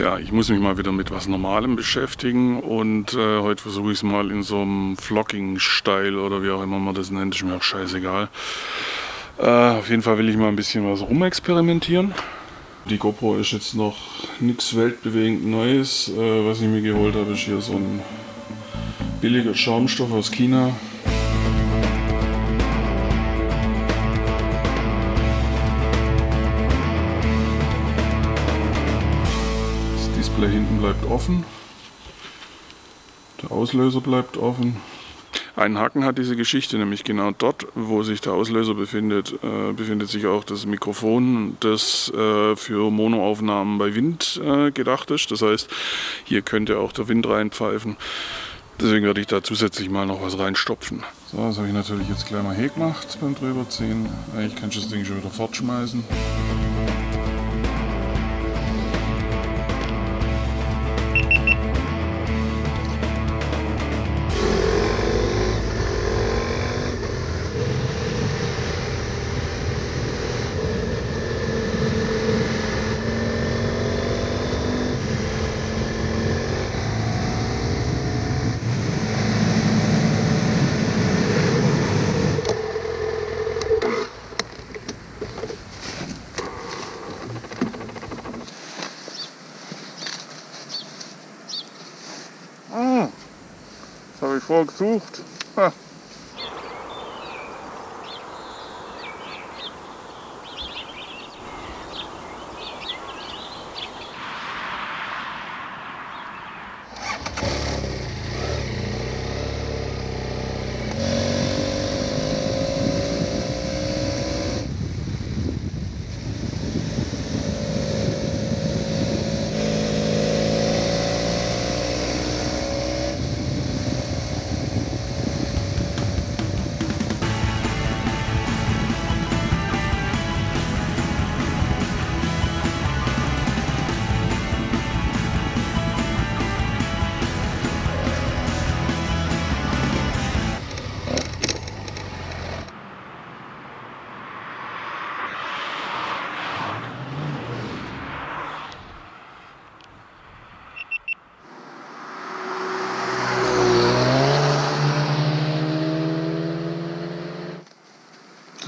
Tja, ich muss mich mal wieder mit was Normalem beschäftigen und äh, heute versuche ich es mal in so einem Vlogging-Style oder wie auch immer man das nennt, ist mir auch scheißegal. Äh, auf jeden Fall will ich mal ein bisschen was rumexperimentieren. Die GoPro ist jetzt noch nichts weltbewegend Neues. Äh, was ich mir geholt habe, ist hier so ein billiger Schaumstoff aus China. Display hinten bleibt offen. Der Auslöser bleibt offen. Ein Haken hat diese Geschichte, nämlich genau dort, wo sich der Auslöser befindet, äh, befindet sich auch das Mikrofon, das äh, für Monoaufnahmen bei Wind äh, gedacht ist. Das heißt, hier könnte auch der Wind reinpfeifen. Deswegen werde ich da zusätzlich mal noch was reinstopfen. So, das habe ich natürlich jetzt gleich mal gemacht beim drüberziehen. Eigentlich kann ich das Ding schon wieder fortschmeißen. Vorgesucht. Ha.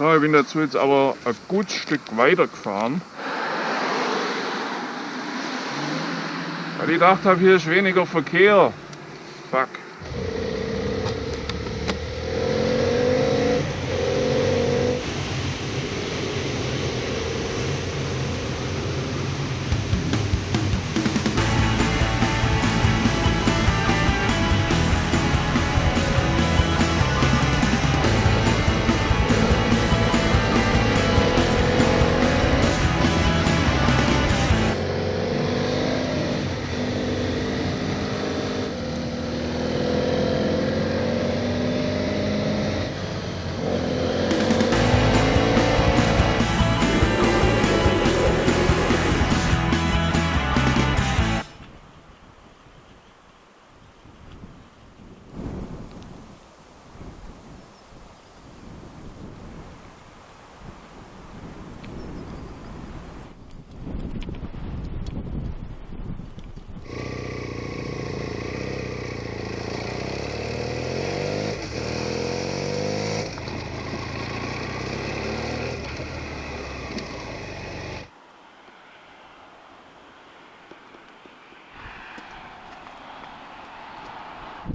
So, ich bin dazu jetzt aber ein gutes Stück weiter gefahren. Weil ich gedacht habe, hier ist weniger Verkehr. あ。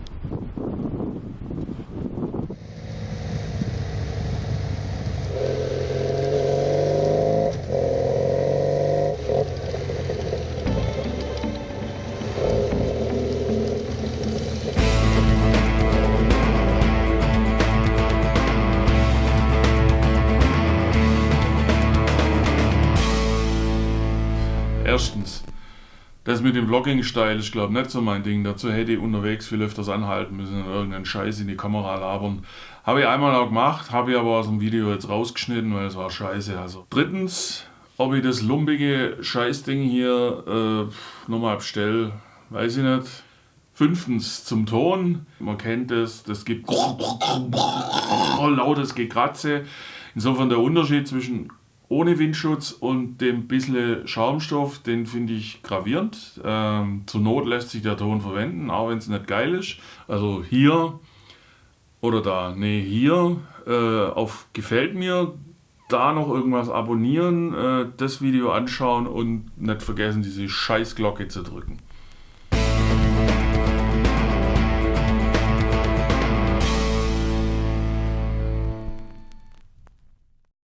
Das mit dem Vlogging-Style ist, glaube ich, nicht so mein Ding. Dazu hätte ich unterwegs viel öfters anhalten müssen und irgendeinen Scheiß in die Kamera labern. Habe ich einmal auch gemacht, habe ich aber aus dem Video jetzt rausgeschnitten, weil es war scheiße. Also. Drittens, ob ich das lumpige Scheißding hier äh, nochmal bestelle, weiß ich nicht. Fünftens zum Ton. Man kennt es, das gibt lautes Gekratze. Insofern der Unterschied zwischen ohne Windschutz und dem bisschen Schaumstoff, den finde ich gravierend. Ähm, zur Not lässt sich der Ton verwenden, auch wenn es nicht geil ist. Also hier oder da, nee, hier äh, auf gefällt mir, da noch irgendwas abonnieren, äh, das Video anschauen und nicht vergessen, diese Scheißglocke zu drücken.